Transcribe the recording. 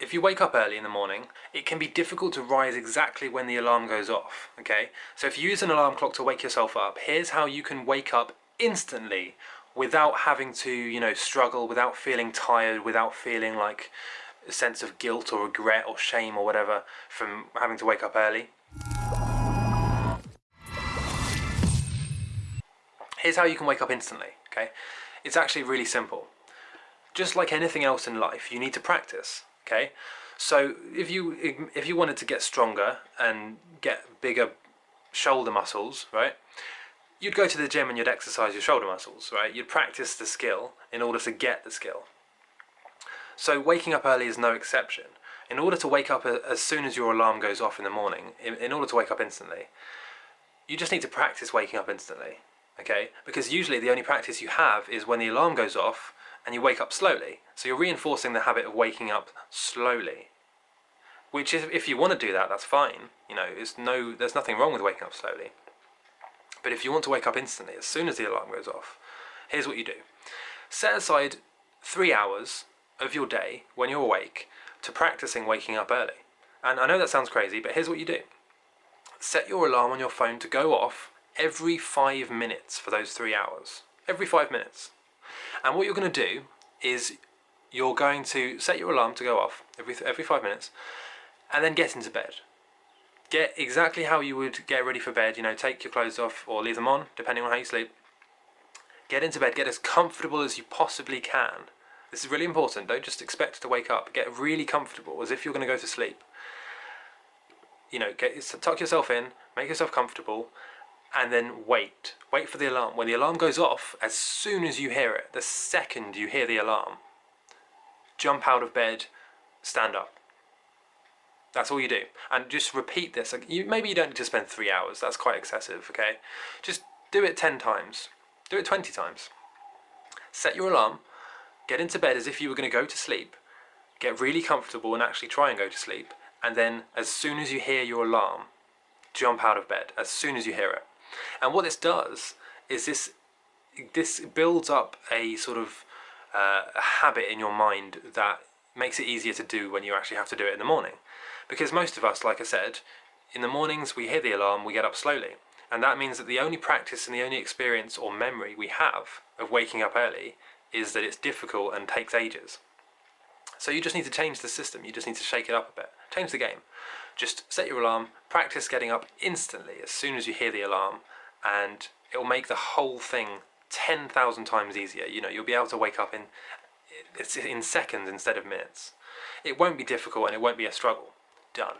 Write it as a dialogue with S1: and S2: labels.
S1: if you wake up early in the morning, it can be difficult to rise exactly when the alarm goes off, okay? So if you use an alarm clock to wake yourself up, here's how you can wake up instantly without having to, you know, struggle, without feeling tired, without feeling like a sense of guilt or regret or shame or whatever from having to wake up early. Here's how you can wake up instantly, okay? It's actually really simple. Just like anything else in life, you need to practice okay? So if you if you wanted to get stronger and get bigger shoulder muscles right you'd go to the gym and you'd exercise your shoulder muscles right? You'd practice the skill in order to get the skill. So waking up early is no exception. In order to wake up as soon as your alarm goes off in the morning in, order to wake up instantly you just need to practice waking up instantly okay? Because usually the only practice you have is when the alarm goes off and you wake up slowly. So you're reinforcing the habit of waking up slowly. Which is, if you want to do that, that's fine. You know, it's no, there's nothing wrong with waking up slowly. But if you want to wake up instantly, as soon as the alarm goes off, here's what you do. Set aside three hours of your day when you're awake to practicing waking up early. And I know that sounds crazy, but here's what you do. Set your alarm on your phone to go off every five minutes for those three hours. Every five minutes. And what you're going to do is you're going to set your alarm to go off every, every five minutes and then get into bed. Get exactly how you would get ready for bed, you know, take your clothes off or leave them on, depending on how you sleep. Get into bed, get as comfortable as you possibly can. This is really important, don't just expect to wake up. Get really comfortable, as if you're going to go to sleep. You know, get, tuck yourself in, make yourself comfortable, and then wait. Wait for the alarm. When the alarm goes off, as soon as you hear it, the second you hear the alarm, jump out of bed, stand up. That's all you do. And just repeat this. You, maybe you don't need to spend three hours. That's quite excessive, okay? Just do it 10 times. Do it 20 times. Set your alarm. Get into bed as if you were going to go to sleep. Get really comfortable and actually try and go to sleep. And then as soon as you hear your alarm, jump out of bed. As soon as you hear it. And what this does is this this builds up a sort of uh, a habit in your mind that makes it easier to do when you actually have to do it in the morning. Because most of us, like I said, in the mornings we hear the alarm, we get up slowly. And that means that the only practice and the only experience or memory we have of waking up early is that it's difficult and takes ages. So you just need to change the system, you just need to shake it up a bit. Change the game. Just set your alarm, practice getting up instantly as soon as you hear the alarm, and it will make the whole thing 10,000 times easier. You know, you'll be able to wake up in, in seconds instead of minutes. It won't be difficult and it won't be a struggle. Done.